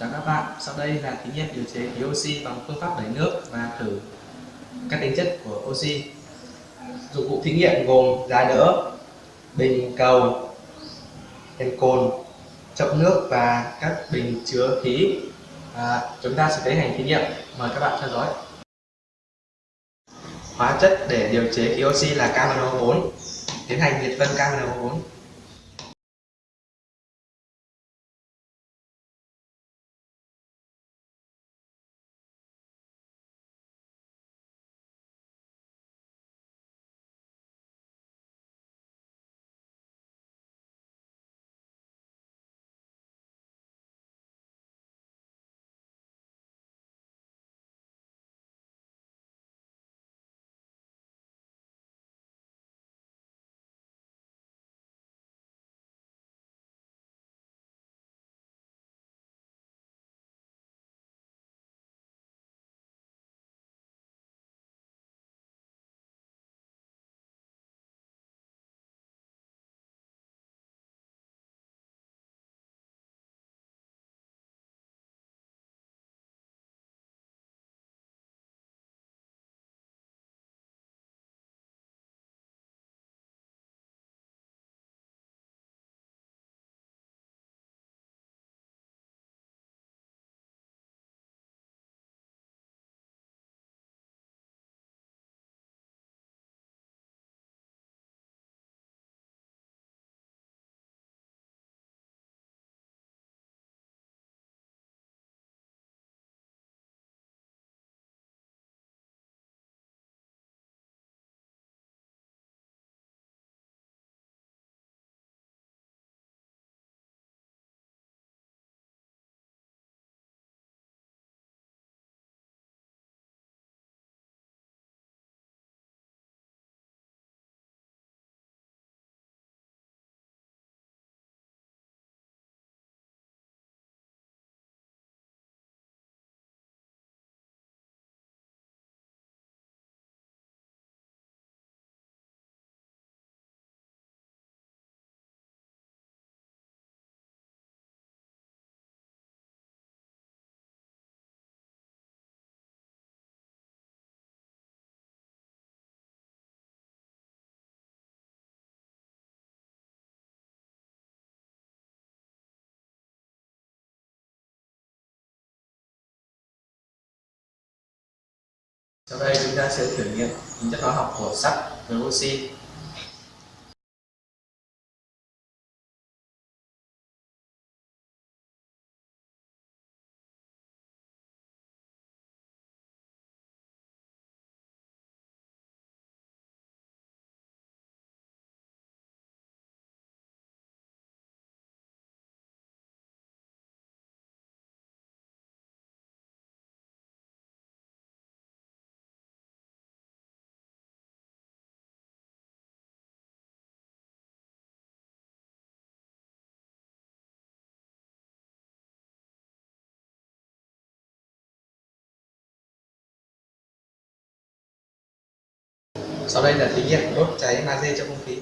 Chào các bạn, sau đây là thí nghiệm điều chế khí oxy bằng phương pháp đẩy nước và thử các tính chất của oxy. Dụng cụ thí nghiệm gồm giá đỡ, bình cầu, đèn cồn, chậu nước và các bình chứa khí. À, chúng ta sẽ tiến hành thí nghiệm. Mời các bạn theo dõi. Hóa chất để điều chế khí oxy là KNO4 Tiến hành nhiệt phân KNO4 Sau đây chúng ta sẽ thử nghiệm tính chất hóa học của sắt với oxy. Sau đây là thí nghiệm đốt cháy magie trong không khí.